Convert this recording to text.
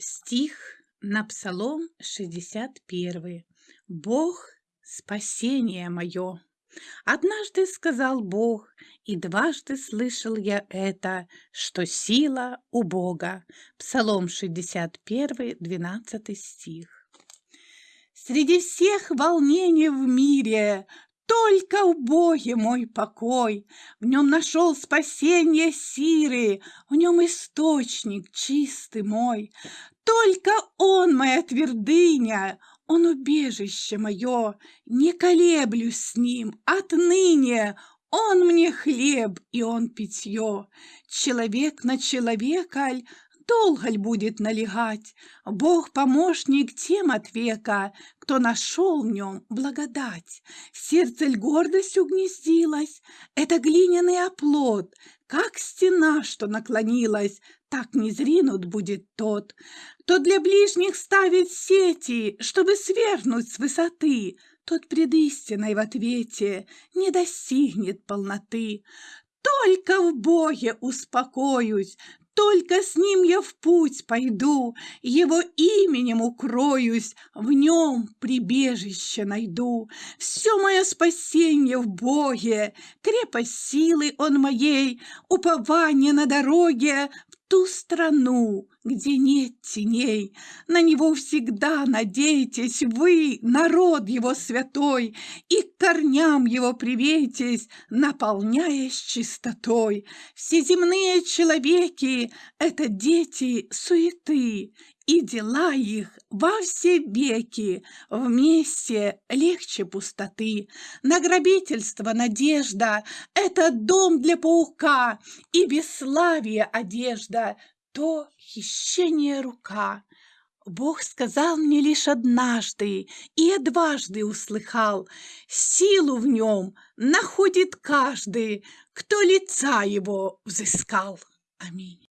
Стих на Псалом 61. Бог — спасение мое. Однажды сказал Бог, и дважды слышал я это, что сила у Бога. Псалом 61, 12 стих. Среди всех волнений в мире только в Боге мой покой, В нем нашел спасение сиры, В нем источник чистый мой. Только Он моя твердыня, Он убежище мое, Не колеблюсь с ним отныне, Он мне хлеб и Он питье. Человек на человека долго ль будет налегать? Бог помощник тем от века, кто нашел в нем благодать. Сердце ль гордость угнездилась? Это глиняный оплот, как стена, что наклонилась, так не зринут будет тот, кто для ближних ставит сети, чтобы свернуть с высоты, тот пред истиной в ответе не достигнет полноты. Только в Боге успокоюсь, только с ним я в путь пойду, Его именем укроюсь, в нем прибежище найду. Все мое спасение в Боге, крепость силы Он моей, Упование на дороге в ту страну, где нет теней. На него всегда надейтесь вы, народ его святой, И к корням его приветесь, наполняясь чистотой. Все земные человеки — это дети суеты, и дела их во все веки вместе легче пустоты. На грабительство надежда — это дом для паука, и бесславие одежда — то хищение рука. Бог сказал мне лишь однажды, и я дважды услыхал, Силу в нем находит каждый, кто лица его взыскал. Аминь.